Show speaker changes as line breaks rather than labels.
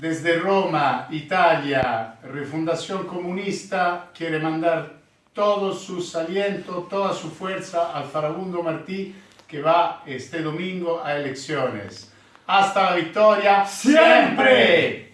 Desde Roma, Italia, Refundación Comunista quiere mandar todo su aliento, toda su fuerza al farabundo Martí que va este domingo a elecciones. Hasta la victoria
siempre.